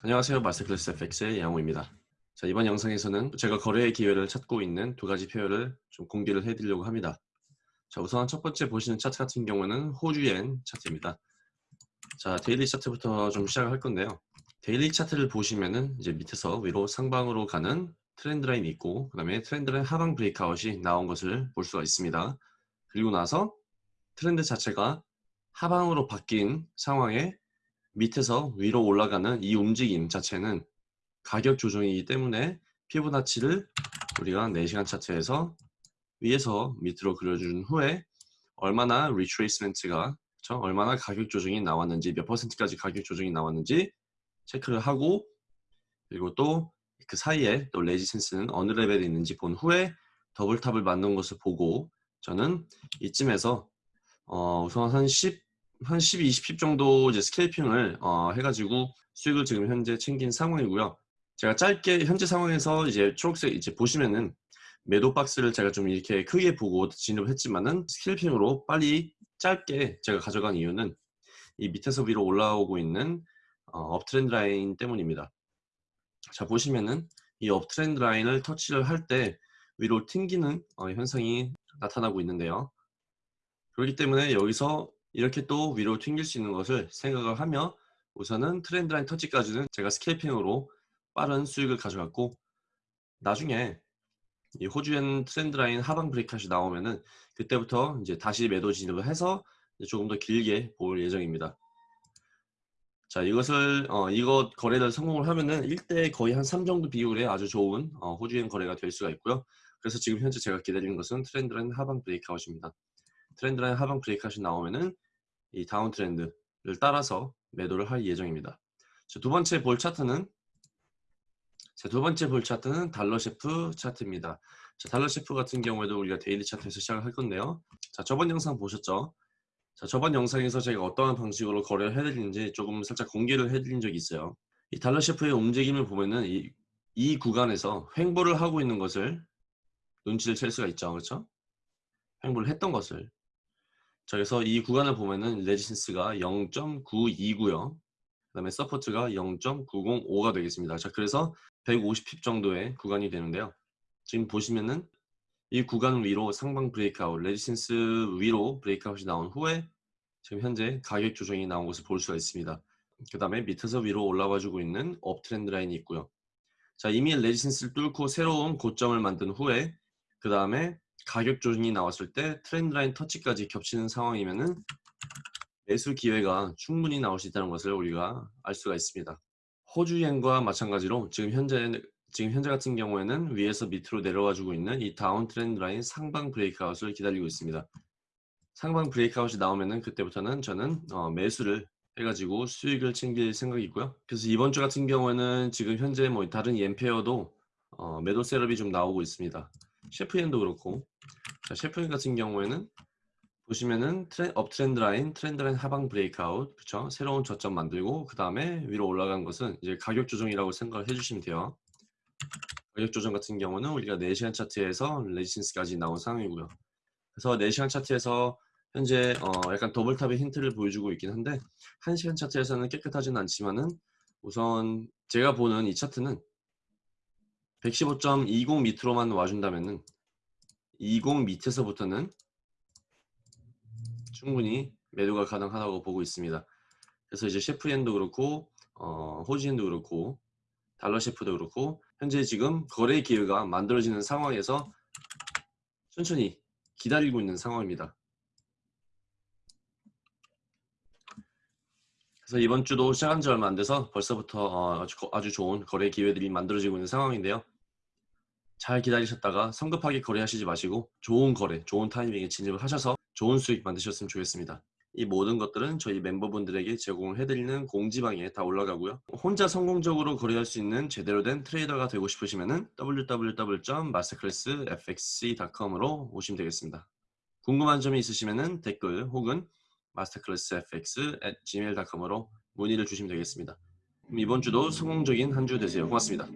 안녕하세요. 마스터클래스 FX의 양호입니다. 자 이번 영상에서는 제가 거래의 기회를 찾고 있는 두 가지 pair를 좀 공개를 해드리려고 합니다. 자 우선 첫 번째 보시는 차트 같은 경우는 호주엔 차트입니다. 자 daily 차트부터 좀 시작을 할 건데요. daily 차트를 보시면은 이제 밑에서 위로 상방으로 가는 trend line이 있고 그 다음에 trend line 하방 breakout이 나온 것을 볼 수가 있습니다. 그리고 나서 트렌드 자체가 하방으로 바뀐 상황에 밑에서 위로 올라가는 이 움직임 자체는 가격 조정이기 때문에 피보나치를 우리가 4시간 차트에서 위에서 밑으로 그려준 후에 얼마나 retracement가 그렇죠? 얼마나 가격 조정이 나왔는지 몇 퍼센트까지 가격 조정이 나왔는지 체크를 하고 그리고 또 그 사이에 또 resistance는 어느 레벨에 있는지 본 후에 double top을 만든 것을 보고 저는 이쯤에서 어 우선 한 10 한 12, 20, 10 정도 이제 스케이핑을 어, 해가지고 수익을 지금 현재 챙긴 상황이고요. 제가 짧게 현재 상황에서 이제 초록색 이제 보시면은 매도 박스를 제가 좀 이렇게 크게 보고 진입을 했지만은 스케이핑으로 빨리 짧게 제가 가져간 이유는 이 밑에서 위로 올라오고 있는 어, 업트렌드 라인 때문입니다. 자 보시면은 이 uptrend line을 터치를 할 때 위로 튕기는 어, 현상이 나타나고 있는데요. 그렇기 때문에 여기서 이렇게 또 위로 튕길 수 있는 것을 생각을 하며 우선은 trend line 터치까지는 제가 scalping으로 빠른 수익을 가져갔고 나중에 이 호주엔 trend line 하방 breakout이 나오면은 그때부터 이제 다시 매도 진입을 해서 조금 더 길게 볼 예정입니다. 자 이것을 어, 이것 거래를 성공을 하면은 1대 거의 한 3 정도 비율의 아주 좋은 어, 호주엔 거래가 될 수가 있고요. 그래서 지금 현재 제가 기다리는 것은 trend line 하방 breakout입니다. trend line 하방 breakout이 나오면은 이 downtrend를 따라서 매도를 할 예정입니다. 두 번째 볼 차트는 두 번째 볼 차트는 달러 CHF 차트입니다. 자, 달러 CHF 같은 경우에도 우리가 daily 차트에서 시작을 할 건데요. 자, 저번 영상 보셨죠? 자, 저번 영상에서 제가 어떠한 방식으로 거래를 해드리는지 조금 살짝 공개를 해드린 적이 있어요. 이 달러 CHF의 움직임을 보면은 이, 이 구간에서 횡보를 하고 있는 것을 눈치를 챌 수가 있죠. 그렇죠? 횡보를 했던 것을 자, 그래서 이 구간을 보면은 resistance가 0.929요. 그 다음에 support가 0.905가 되겠습니다. 자, 그래서 150pip 정도의 구간이 되는데요. 지금 보시면은 이 구간 위로 상방 breakout, resistance 위로 breakout이 나온 후에 지금 현재 가격 조정이 나온 것을 볼 수가 있습니다. 그 다음에 밑에서 위로 올라와주고 있는 uptrend line이 있고요. 자, 이미 resistance를 뚫고 새로운 고점을 만든 후에 그 다음에 가격 조정이 나왔을 때 trend line 터치까지 겹치는 상황이면은 매수 기회가 충분히 나올 수 있다는 것을 우리가 알 수가 있습니다. 호주엔과 마찬가지로 지금 현재 지금 현재 같은 경우에는 위에서 밑으로 내려와 주고 있는 이 downtrend line 상방 breakout을 기다리고 있습니다. 상방 breakout이 나오면은 그때부터는 저는 어, 매수를 해가지고 수익을 챙길 생각이고요. 그래서 이번 주 같은 경우에는 지금 현재 뭐 다른 엔 pair도 어, 매도 setup이 좀 나오고 있습니다. CHF엔도 그렇고 자, CHF엔 같은 경우에는 보시면은 tren, uptrend line, trend line 하방 breakout 그쵸? 새로운 저점 만들고 그 다음에 위로 올라간 것은 이제 가격 조정이라고 생각을 해주시면 돼요. 가격 조정 같은 경우는 우리가 4시간 차트에서 레지센스까지 나온 상황이고요. 그래서 4시간 차트에서 현재 어 약간 더블탑의 힌트를 보여주고 있긴 한데 1시간 차트에서는 깨끗하지는 않지만은 우선 제가 보는 이 차트는 115.20 밑으로만 와준다면은 20 밑에서부터는 충분히 매도가 가능하다고 보고 있습니다. 그래서 이제 셰프엔도 그렇고 어, 호지엔도 그렇고 달러 셰프도 그렇고 현재 지금 거래 기회가 만들어지는 상황에서 천천히 기다리고 있는 상황입니다. 그래서 이번 주도 시작한 지 얼마 안 돼서 벌써부터 어, 아주 좋은 거래 기회들이 만들어지고 있는 상황인데요. 잘 기다리셨다가 성급하게 거래하시지 마시고 좋은 거래, 좋은 타이밍에 진입을 하셔서 좋은 수익 만드셨으면 좋겠습니다. 이 모든 것들은 저희 멤버분들에게 제공을 해드리는 공지방에 다 올라가고요. 혼자 성공적으로 거래할 수 있는 제대로 된 트레이더가 되고 싶으시면 www.masterclassfxc.com으로 오시면 되겠습니다. 궁금한 점이 있으시면 댓글 혹은 masterclassfx@gmail.com으로 문의를 주시면 되겠습니다. 이번 주도 성공적인 한 주 되세요. 고맙습니다.